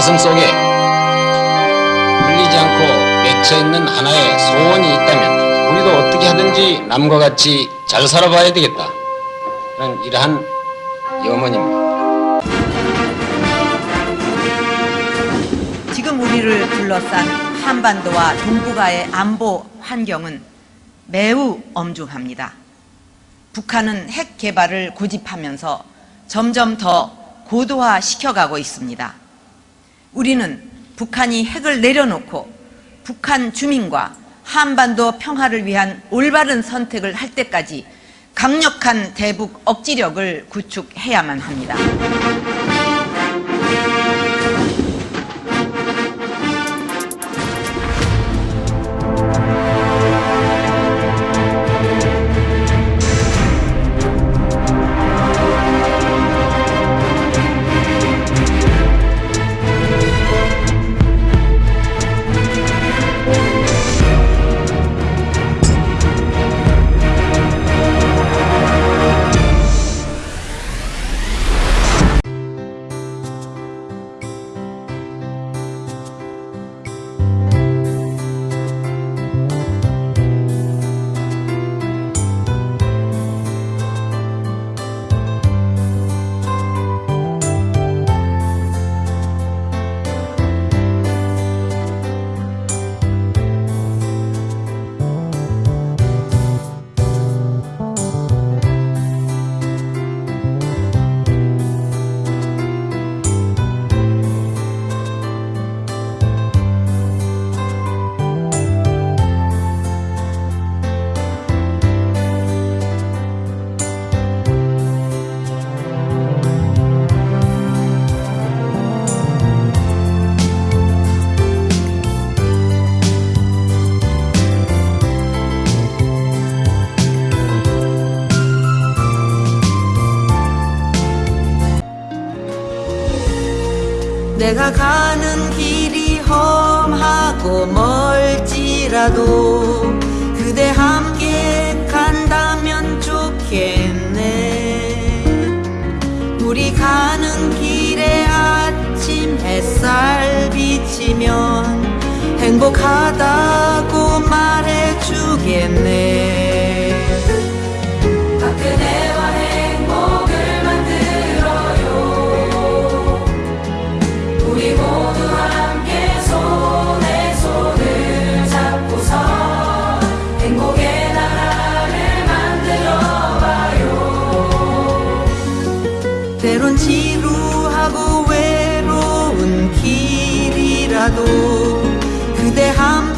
가슴 속에 풀리지 않고 맺혀 있는 하나의 소원이 있다면 우리도 어떻게 하든지 남과 같이 잘 살아봐야 되겠다. 그런 이러한 염원입니다. 지금 우리를 둘러싼 한반도와 동북아의 안보 환경은 매우 엄중합니다. 북한은 핵 개발을 고집하면서 점점 더 고도화 시켜가고 있습니다. 우리는 북한이 핵을 내려놓고 북한 주민과 한반도 평화를 위한 올바른 선택을 할 때까지 강력한 대북 억지력을 구축해야만 합니다. 내가 가는 길이 험하고 멀지라도 그대 함께 간다면 좋겠네. 우리 가는 길에 아침 햇살 비치면 행복하다고 말해주겠네 지나도 그대 함